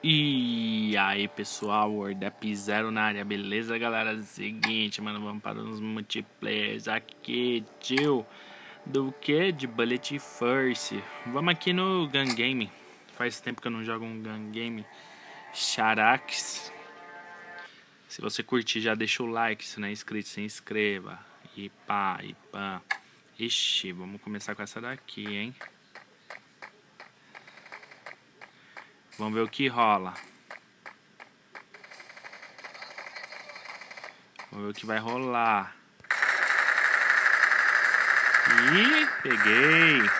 E aí pessoal, Wordap Zero na área, beleza galera? Seguinte, mano, vamos para os multiplayers aqui, tio. Do que? De Bullet First. Vamos aqui no Gun Game. Faz tempo que eu não jogo um Gun Game. Charax Se você curtir já deixa o like, se não é inscrito se inscreva. E pá, e pá. Ixi, vamos começar com essa daqui, hein Vamos ver o que rola. Vamos ver o que vai rolar. Ih, peguei.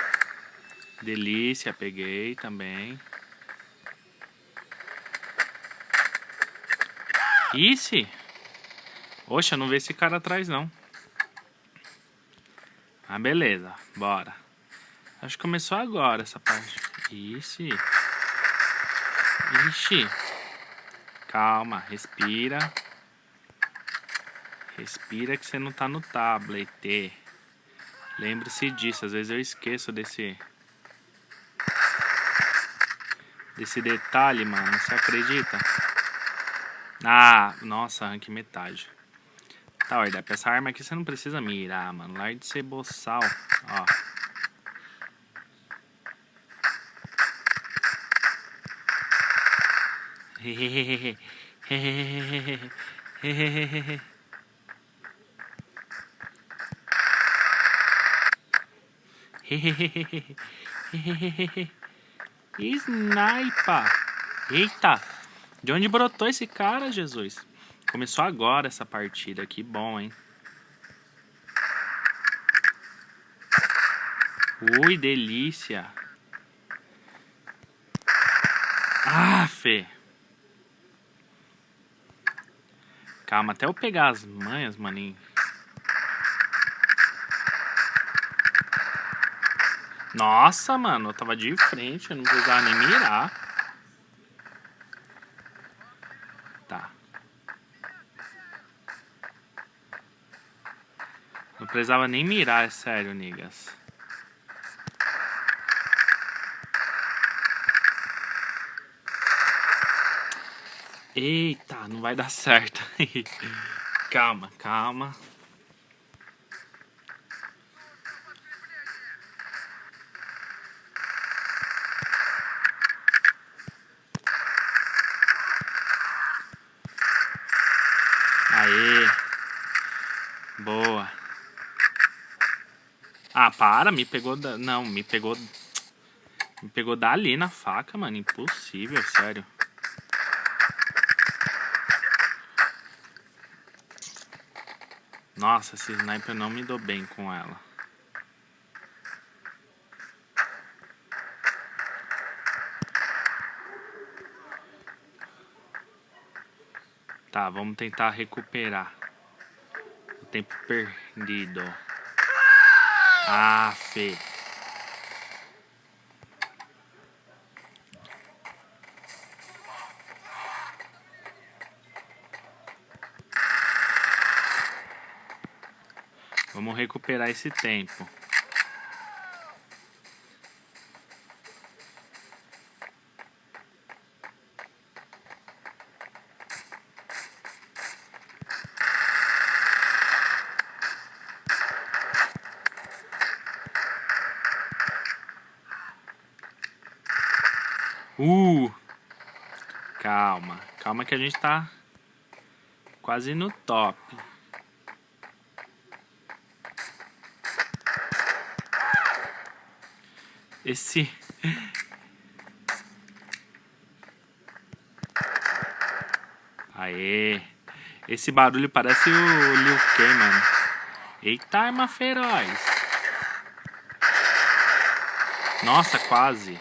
Delícia, peguei também. Ixi. Oxa, não vê esse cara atrás não. Ah, beleza. Bora. Acho que começou agora essa parte. Ixi. Ixi. Calma, respira. Respira que você não tá no tablet. Lembre-se disso, às vezes eu esqueço desse... Desse detalhe, mano, você acredita? Ah, nossa, arranque metade. Tá, olha, essa arma aqui você não precisa mirar, mano. Larga de ser boçal, ó. Sniper! Eita! De onde brotou esse cara, Jesus? Começou agora essa partida, que bom, hein? Ui, delícia! Ah, Fê! Calma, até eu pegar as manhas, maninho. Nossa, mano, eu tava de frente, eu não precisava nem mirar. Tá. Não precisava nem mirar, é sério, niggas. Eita, não vai dar certo. calma, calma. Aê. Boa. Ah, para, me pegou da... Não, me pegou... Me pegou dali na faca, mano. Impossível, sério. Nossa, esse sniper não me dou bem com ela. Tá, vamos tentar recuperar o tempo perdido. Ah, Fê. Recuperar esse tempo. Uh! Calma, calma que a gente tá quase no top. Esse... Aê! Esse barulho parece o Liu Kang, mano. Eita, arma feroz. Nossa, quase.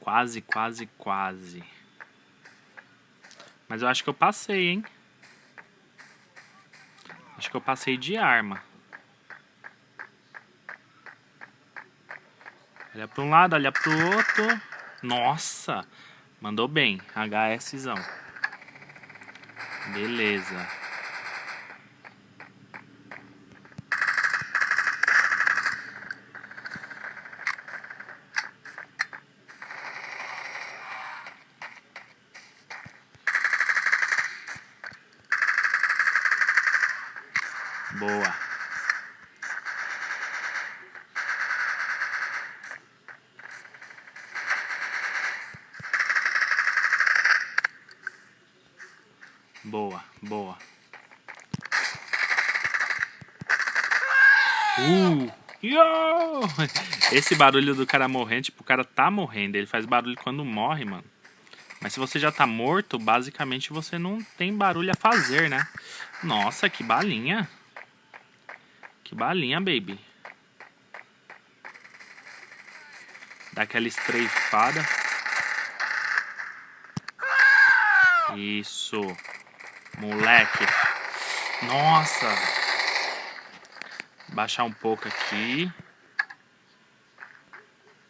Quase, quase, quase. Mas eu acho que eu passei, hein? Acho que eu passei de arma. Olha para um lado, olha para o outro. Nossa! Mandou bem. HSzão. Beleza. Boa, boa. Uh! Yo! Esse barulho do cara morrendo, tipo, o cara tá morrendo. Ele faz barulho quando morre, mano. Mas se você já tá morto, basicamente você não tem barulho a fazer, né? Nossa, que balinha. Que balinha, baby. Dá aquela estreifada. Isso. Moleque. Nossa. Baixar um pouco aqui.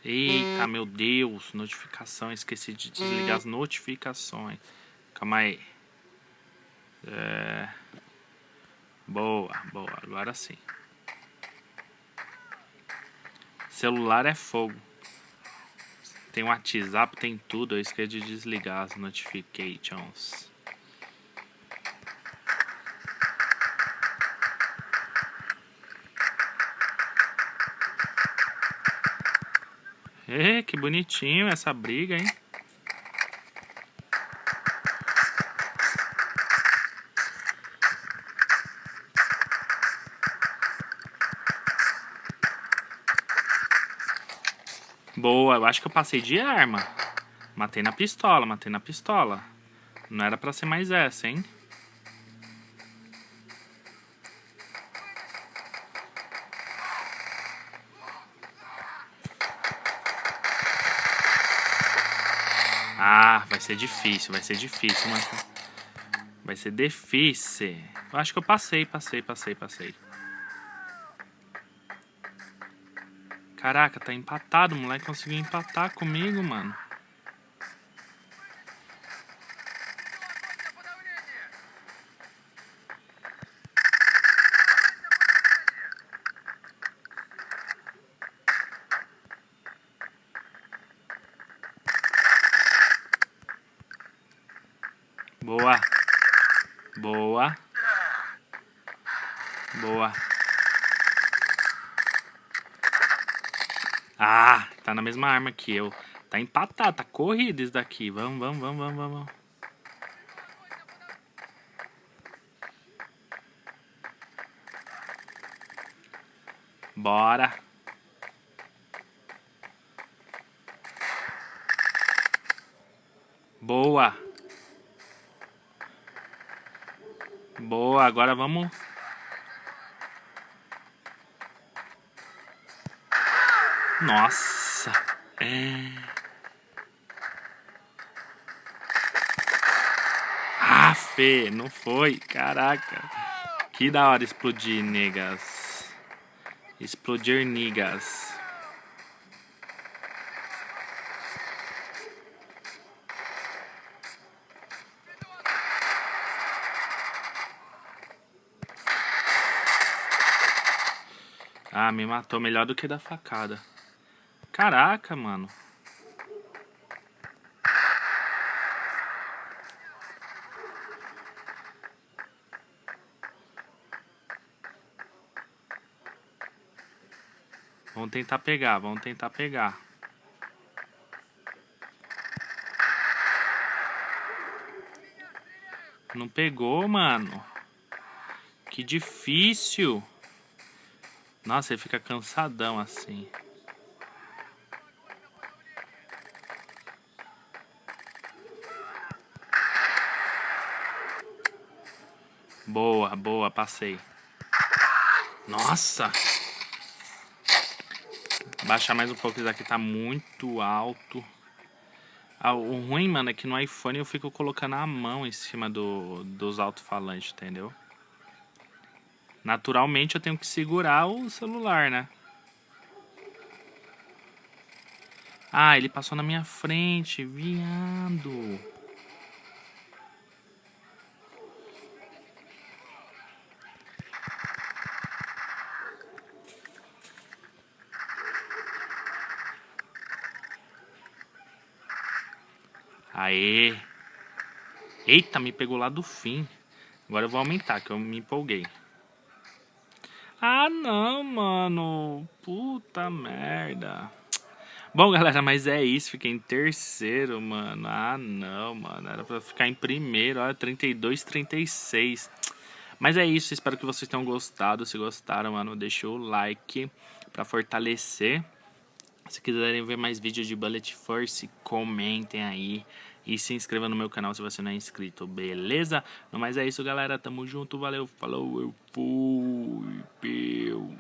Eita, meu Deus. Notificação. Esqueci de desligar as notificações. Calma aí. É... Boa, boa. Agora sim. Celular é fogo. Tem WhatsApp, tem tudo. Eu esqueci de desligar as notifications. É, que bonitinho essa briga, hein? Boa, eu acho que eu passei de arma. Matei na pistola, matei na pistola. Não era pra ser mais essa, hein? Ah, vai ser difícil, vai ser difícil, mano. Vai ser difícil. Eu acho que eu passei, passei, passei, passei. Caraca, tá empatado. O moleque conseguiu empatar comigo, mano. Boa. Boa. Boa. Ah, tá na mesma arma que eu. Tá empatado, tá corrido isso daqui. Vamos, vamos, vamos, vamos, vamos. Bora. Boa. Boa, agora vamos... Nossa. É... Ah, Fê, não foi. Caraca. Que da hora explodir, negas. Explodir, negas. Ah, me matou melhor do que da facada. Caraca, mano. Vamos tentar pegar, vamos tentar pegar. Não pegou, mano. Que difícil. Nossa, ele fica cansadão assim. Boa, boa, passei. Nossa! Baixar mais um pouco, isso aqui tá muito alto. Ah, o ruim, mano, é que no iPhone eu fico colocando a mão em cima do, dos alto-falantes, entendeu? Naturalmente eu tenho que segurar o celular, né? Ah, ele passou na minha frente, viado. Aê. Eita, me pegou lá do fim. Agora eu vou aumentar, que eu me empolguei. Ah, não, mano. Puta merda. Bom, galera, mas é isso. Fiquei em terceiro, mano. Ah, não, mano. Era pra ficar em primeiro. Olha, 32, 36. Mas é isso. Espero que vocês tenham gostado. Se gostaram, mano, deixa o like pra fortalecer. Se quiserem ver mais vídeos de Bullet Force, comentem aí. E se inscreva no meu canal se você não é inscrito, beleza? Mas é isso, galera. Tamo junto. Valeu, falou, eu fui. Peu.